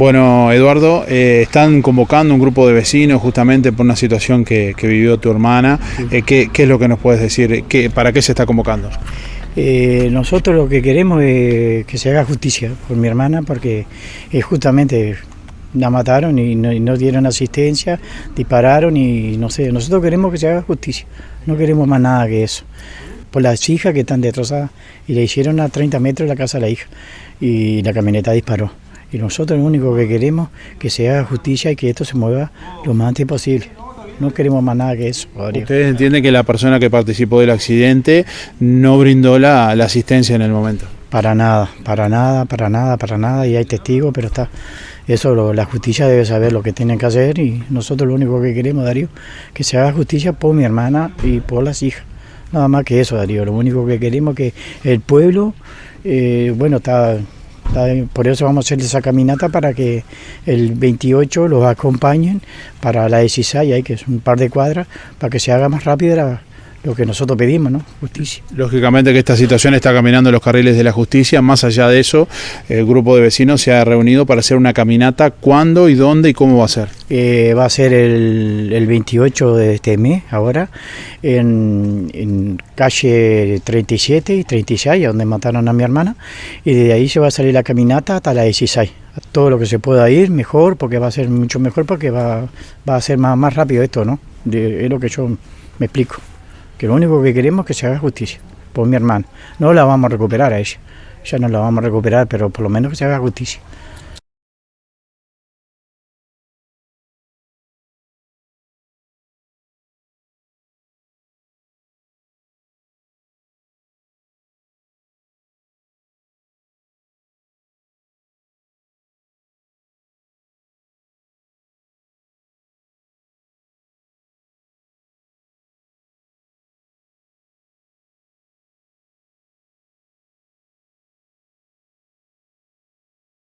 Bueno, Eduardo, eh, están convocando un grupo de vecinos justamente por una situación que, que vivió tu hermana. Eh, ¿qué, qué es lo que nos puedes decir? ¿Qué, ¿Para qué se está convocando? Eh, nosotros lo que queremos es que se haga justicia por mi hermana porque justamente la mataron y no, y no dieron asistencia, dispararon y no sé, nosotros queremos que se haga justicia, no queremos más nada que eso. Por las hijas que están destrozadas y le hicieron a 30 metros de la casa a la hija y la camioneta disparó. Y nosotros lo único que queremos es que se haga justicia y que esto se mueva lo más antes posible. No queremos más nada que eso. Rodrigo. Ustedes entienden que la persona que participó del accidente no brindó la, la asistencia en el momento. Para nada, para nada, para nada, para nada, y hay testigos, pero está. Eso lo- la justicia debe saber lo que tienen que hacer y nosotros lo único que queremos, Darío, que se haga justicia por mi hermana y por las hijas. Nada más que eso, Darío. Lo único que queremos que el pueblo, eh, bueno, está- por eso vamos a hacer esa caminata para que el 28 los acompañen para la 16, ahí que es un par de cuadras, para que se haga más rápido la- lo que nosotros pedimos, ¿no? Justicia. Lógicamente que esta situación está caminando en los carriles de la justicia. Más allá de eso, el grupo de vecinos se ha reunido para hacer una caminata. ¿Cuándo y dónde y cómo va a ser? Eh, va a ser el, el 28 de este mes, ahora, en, en calle 37 y 36, donde mataron a mi hermana, y de ahí se va a salir la caminata hasta la 16. A Todo lo que se pueda ir, mejor, porque va a ser mucho mejor, porque va, va a ser más, más rápido esto, ¿no? De- es lo que yo me explico. Que lo único que queremos es que se haga justicia por mi hermana. No la vamos a recuperar a ella, ya no la vamos a recuperar, pero por lo menos que se haga justicia.